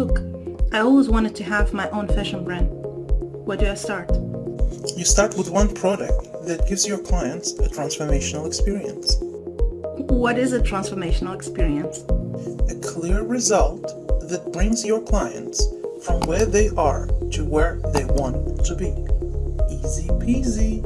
Look, I always wanted to have my own fashion brand. Where do I start? You start with one product that gives your clients a transformational experience. What is a transformational experience? A clear result that brings your clients from where they are to where they want to be. Easy peasy.